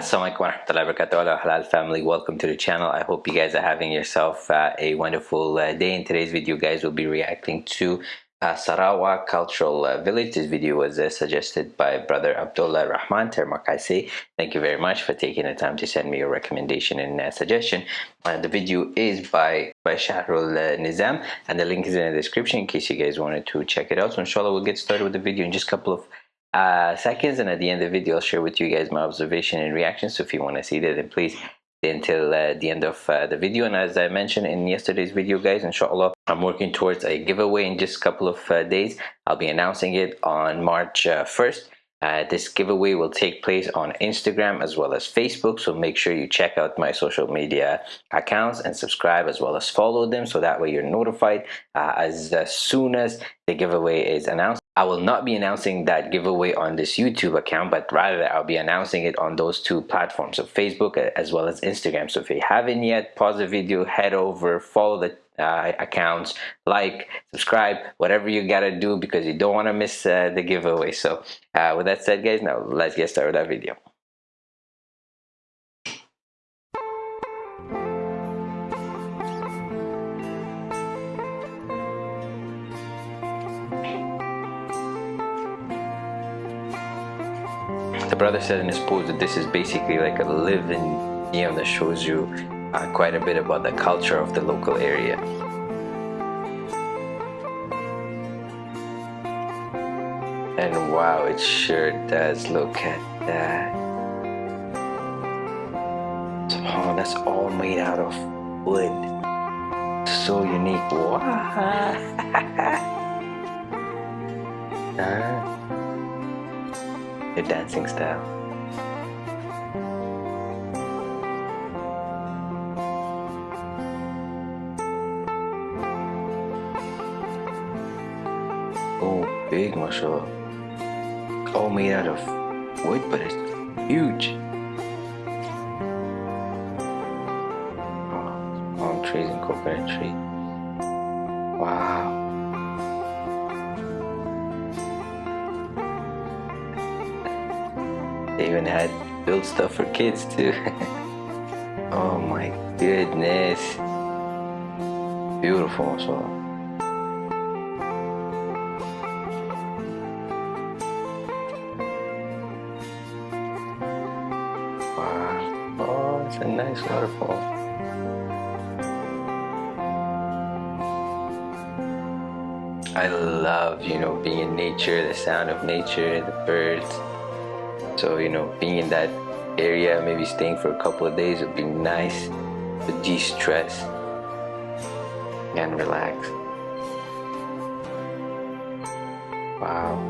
Assalamualaikum warahmatullahi wabarakatuh. Halal family. Welcome to the channel. I hope you guys are having yourself uh, a wonderful uh, day. In today's video guys we'll be reacting to uh, Sarawak Cultural uh, Village. This video was uh, suggested by brother Abdullah Rahman Termakaisi thank you very much for taking the time to send me your recommendation and uh, suggestion. The video is by by Shahrul Nizam and the link is in the description in case you guys wanted to check it out. So inshallah we'll get started with the video in just a couple of uh, seconds and at the end of the video I'll share with you guys my observation and reaction. So if you want to see that then please until uh, the end of uh, the video. And as I mentioned in yesterday's video guys inshallah I'm working towards a giveaway in just a couple of uh, days. I'll be announcing it on March 1st uh, uh, this giveaway will take place on Instagram as well as Facebook. So make sure you check out my social media accounts and subscribe as well as follow them. So that way you're notified uh, as, as soon as the giveaway is announced. I will not be announcing that giveaway on this YouTube account but rather I'll be announcing it on those two platforms so Facebook as well as Instagram. So if you haven't yet pause the video head over follow the uh, accounts like subscribe whatever you gotta do because you don't want to miss uh, the giveaway. So uh, with that said guys now let's get started with that video The brother said in his post that this is basically like a living museum that shows you uh, quite a bit about the culture of the local area. And wow, it sure does look at that. Oh, that's all made out of wood. So unique. Wow. huh? The dancing style. Oh, big, mashallah. All made out of wood, but it's huge. Oh, palm trees and coconut tree. Wow. They even had built stuff for kids too. oh my goodness. Beautiful, mashallah. Oh, a nice waterfall. I love, you know, being in nature, the sound of nature, the birds. So, you know, being in that area, maybe staying for a couple of days would be nice to de-stress and relax. Wow.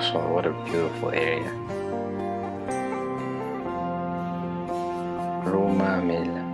So what a beautiful area. Roma.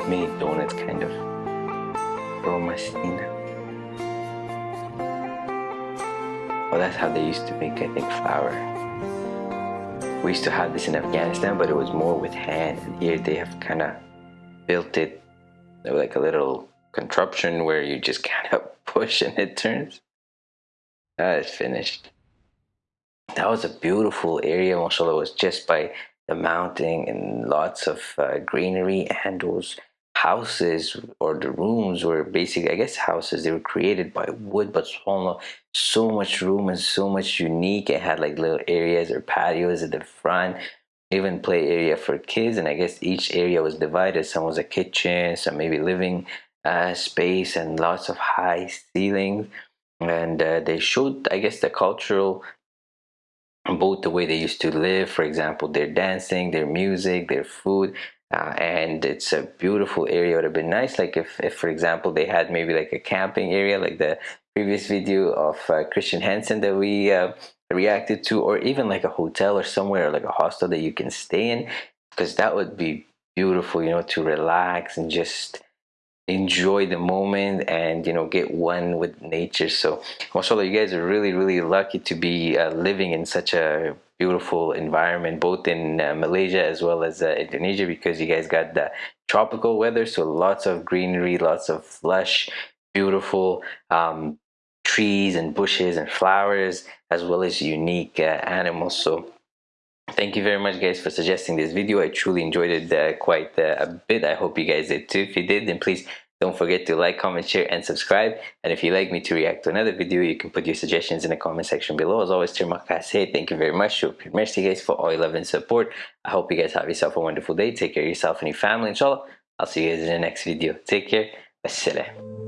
like mini donuts kind of Romacina. Well, that's how they used to make, I think, flour. We used to have this in Afghanistan, but it was more with hand. And here they have kind of built it like a little contraption where you just kind of push and it turns. That is finished. That was a beautiful area, mashallah. It was just by the mountain and lots of uh, greenery and those houses or the rooms were basically I guess houses they were created by wood but so, so much room and so much unique. It had like little areas or patios at the front even play area for kids and I guess each area was divided. Some was a kitchen some maybe living uh, space and lots of high ceilings. And uh, they showed i guess the cultural both the way they used to live for example their dancing their music their food uh, and it's a beautiful area it would have been nice like if, if for example they had maybe like a camping area like the previous video of uh, christian hansen that we uh, reacted to or even like a hotel or somewhere like a hostel that you can stay in because that would be beautiful you know to relax and just enjoy the moment and you know get one with nature. So mashallah you guys are really really lucky to be uh, living in such a beautiful environment both in uh, Malaysia as well as uh, Indonesia because you guys got the tropical weather so lots of greenery lots of lush beautiful um, trees and bushes and flowers as well as unique uh, animals. So thank you very much guys for suggesting this video. I truly enjoyed it uh, quite uh, a bit. I hope you guys did too. If you did then please don't forget to like comment share and subscribe. And if you'd like me to react to another video you can put your suggestions in the comment section below. As always terima kasih thank you very much. Merci guys for all your love and support. I hope you guys have yourself a wonderful day. Take care of yourself and your family inshallah. I'll see you guys in the next video. Take care. Assalam